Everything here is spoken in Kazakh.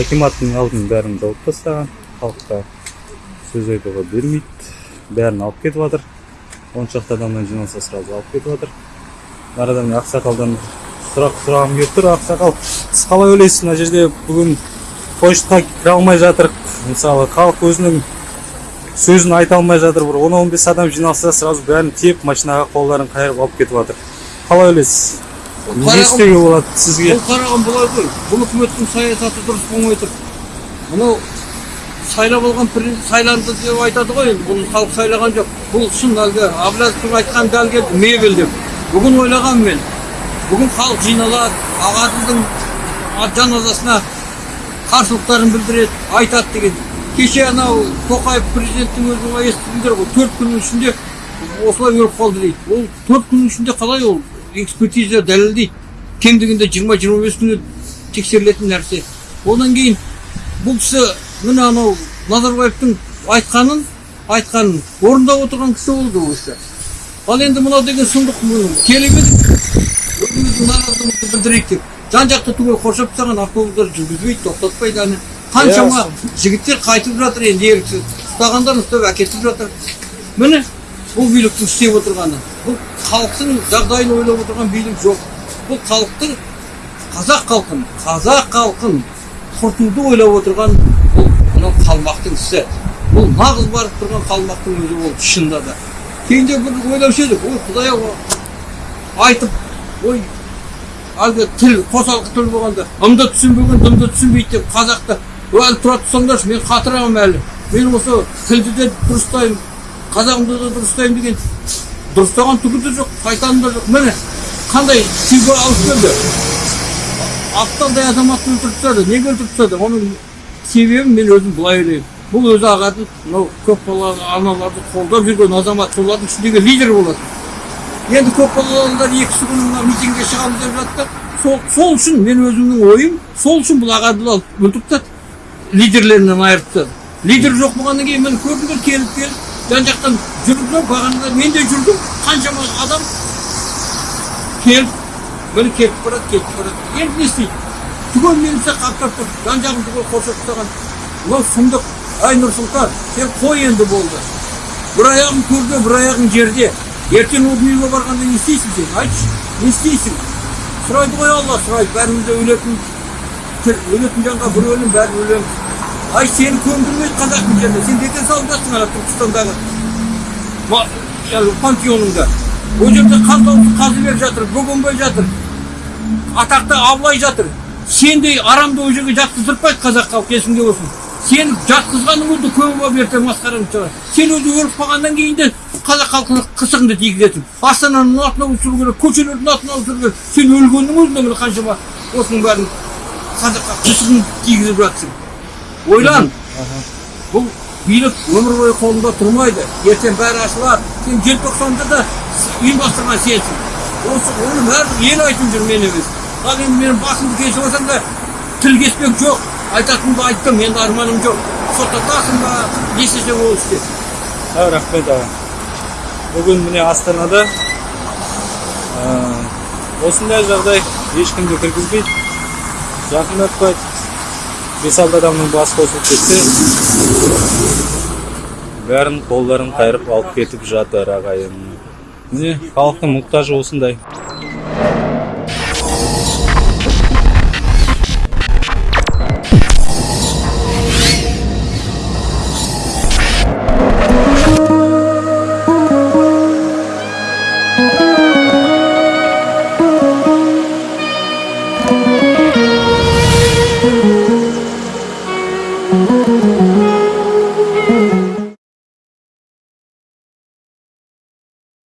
акиматтын алдын бәрін жауып тастаған халыққа сөз айтуға бермейді. Бәрін алып кетіп жатыр. Он шақты адамнан жиналса сразу алып кетіп жатыр. Арада міне ақсақалдан сұрақ сұрағым келіп тұр. Ақсақал сіз қалай ойлайсыз? мына жерде бүгін почтаға кіре алмай жатыр. Мысалы халық өзінің сөзін айта алмай жатыр. бір он он бес адам жиналса сразу бәрін тиеп машинаға қолдарын қайырып алып кетіп жатыр. Қалай ойлайсыз? Не істеуге болады сізге бұл қараған былай ғой бұл үкіметтің саясаты дұрыс болмай тұр мынау сайлап алған сайланды деп айтады ғой енді бұны халық сайлаған жоқ бұл шын әлгі әблязовтың айтқан дәл келді мебель деп бүгін ойлағанмын мен бүгін халық жиналады ағаділдің жаназасына қарсылықтарын білдіреді айтады деген кеше анау тоқаев президенттің өзі естідіңдер ғой төрт күннің ішінде осылай өліп қалды дейді ол төрт күннің ішінде қалай ол экспертиза дәлелдейді. Кем дегенде жиырма жиырма бес күні тексерілетін нәрсе. Одан кейін бұл кісі міне анау назарбаевтың айтқанын айтқанын орындап отырған кісі болды ол кісі. Ал енді мынау деген сұмдық келіп едік өзіміздің наразылығымызды білдірейік деп жан жақты түгел қоршап тастаған автобустар жүргізбейді тоқтатпайды әне қаншама жігіттер қайтып жатыр енді еріксіз ұстағандар ұстап әкетіп жатыр. Міне бұл биліктің істеп отырғаны. Бұл халықтың жағдайын ойлап отырған билік жоқ бұл халықтың қазақ халқын қазақ халқын құртуды ойлап отырған бұл мынау қалмақтың ісі бұл нағыз барып тұрған қалмақтың өзі ол шынында да кейінде бір ойлаушы едік ой құдай ау айтып ой әлгі тіл қосалқы тіл болғанда ымды түсінбеген дымды түсінбейді деп қазақта әлі тұра тұрсаңдаршы мен қатырамын әлі мен осы тілді де дұрыстаймын қазағымды да дұрыстаймын деген дұрыстаған түгі де жоқ қайтаным да жоқ міне қандай күйге алып келді апталдай азаматты өлтіріп тастады неге өлтіріп тастады оның себебін мен өзім былай ойлаймын бұл өзі ағатын мынау көпбалалы аналарды қолдап жүрген азамат солардың ішіндегі лидер болады енді көпбалалы аналар екісі күні мына митингге шығамыз деп жатты сол, сол үшін мен өзімнің ойым сол үшін бұл ағадыл алып өлтіріп тастады лидерлерінен айырып тастады лидер жоқ болғаннан кейін міне көрдіңдер келіп келіп жан жақтан жүрді бағанада мен де жүрдім қаншама адам келіп міне кетіп барады кетіп барады енді не істейді түгел милиция қаптап тұр жан жағын түгел қоршап тастаған мынау сұмдық ай нұрсұлтан сен қой енді болды бір аяғың төрде бір аяғың жерде ертең ол дүниеге барғанда не істейсің сен айтшы не істейсің сұрайды ғой алла сұрайды бәріміз де өлетін өлетін жанға бір өлім бәрі өлеміз ай сені көмдірмейді қазақтың жеріне сен бекер салып ана түркістандағы пантеоныңда ол жерде қан дауысы қазы беріп жатыр бөгенбай жатыр атақты абылай жатыр сендей арамды ол жерге жатқыздыртпайды қазақ халқы есіңде болсын сен жатқызғаның өзі көп болып ертең масқараң шығар сен өзі өліп қалғаннан кейін де қазақ халқына қысығыңды тигізесің астананың атын ауыстыру керек көшелердің атын ауыстыру керек сен өлгеннің өзінде міне қаншама осының бәрін қазаққа қысығын тигізіп жатсың ойлан бұл билік өмір бойы қолында тұрмайды ертең бәрі ашылады сен желтоқсанда да ұйымдастырған сенсің осы оны бәрібір ел айтып жүр мен емес ал енді менің басымды кесіп алсаң да тіл кеспек жоқ айтатынымды айттым енді арманым жоқ соттатасың ба не істесең ол істе рахмет аға бүгін міне астанада осындай жағдай ешкімді кіргізбейді жақындатпайды бес алты адамның басы қосылып кетсе бәрін қолдарын қайырып алып кетіп жатыр ағайын. Міне халықтың мұқтажы осындай.